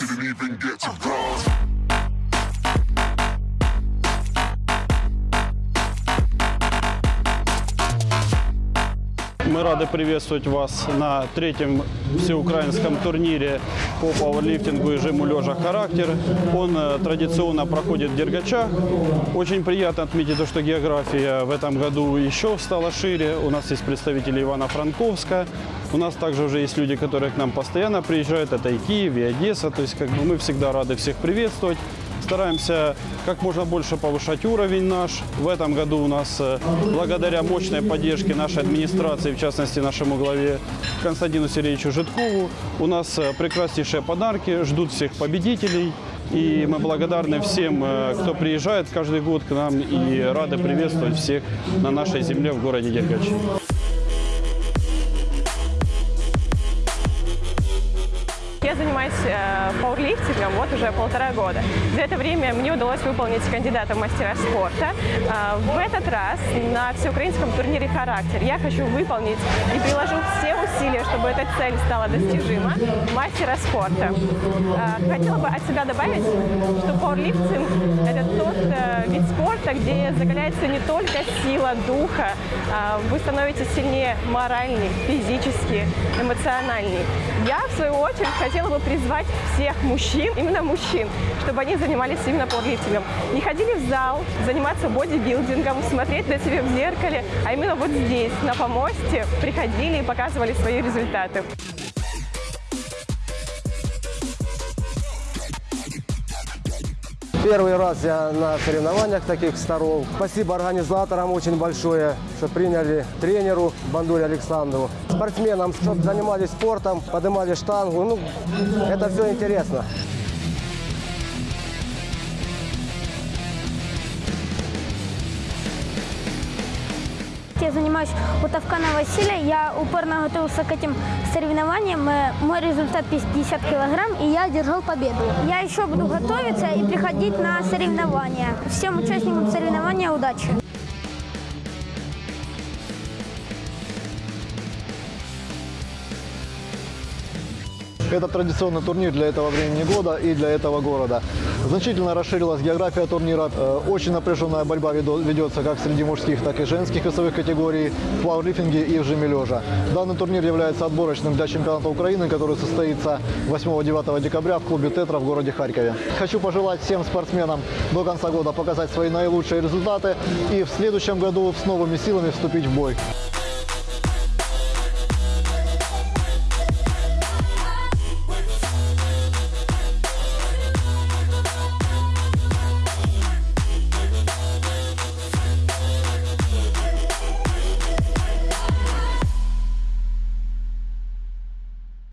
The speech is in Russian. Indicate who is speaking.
Speaker 1: Didn't even get to bronze.
Speaker 2: Мы рады приветствовать вас на третьем всеукраинском турнире по пауэрлифтингу и жиму лежа «Характер». Он э, традиционно проходит в Дергачах. Очень приятно отметить то, что география в этом году еще стала шире. У нас есть представители Ивана-Франковска. У нас также уже есть люди, которые к нам постоянно приезжают. Это и Киев, и Одесса. То есть как бы мы всегда рады всех приветствовать. Стараемся как можно больше повышать уровень наш. В этом году у нас, э, благодаря мощной поддержке нашей администрации, в частности нашему главе Константину Сергеевичу Житкову, у нас э, прекраснейшие подарки, ждут всех победителей. И мы благодарны всем, э, кто приезжает каждый год к нам и рады приветствовать всех на нашей земле в городе Дергач.
Speaker 3: Занимаюсь э, пауэрлифтингом вот уже полтора года. За это время мне удалось выполнить кандидата в мастера спорта. Э, в этот раз на всеукраинском турнире «Характер» я хочу выполнить и приложу все усилия, чтобы эта цель стала достижима, мастера спорта. Э, хотела бы от себя добавить, что пауэрлифтинг – это спорта, где закаляется не только сила духа, а вы становитесь сильнее моральней, физически, эмоциональней. Я, в свою очередь, хотела бы призвать всех мужчин, именно мужчин, чтобы они занимались именно пауэрлифтингом. Не ходили в зал, заниматься бодибилдингом, смотреть на себя в зеркале, а именно вот здесь, на помосте, приходили и показывали свои результаты.
Speaker 4: Первый раз я на соревнованиях таких сторон. Спасибо организаторам очень большое, что приняли тренеру Бандуре Александру. Спортсменам, чтобы занимались спортом, поднимали штангу. Ну, это все интересно.
Speaker 5: Я занимаюсь у Тавкана Василия. Я упорно готовился к этим соревнованиям. Мой результат 50 килограмм, и я одержал победу. Я еще буду готовиться и приходить на соревнования. Всем участникам соревнования удачи!
Speaker 6: Это традиционный турнир для этого времени года и для этого города. Значительно расширилась география турнира. Э, Очень напряженная борьба ведется как среди мужских, так и женских весовых категорий в пауэрлифтинге и в жиме. Данный турнир является отборочным для чемпионата Украины, который состоится 8-9 декабря в клубе «Тетра» в городе Харькове. Хочу пожелать всем спортсменам до конца года показать свои наилучшие результаты и в следующем году с новыми силами вступить в бой.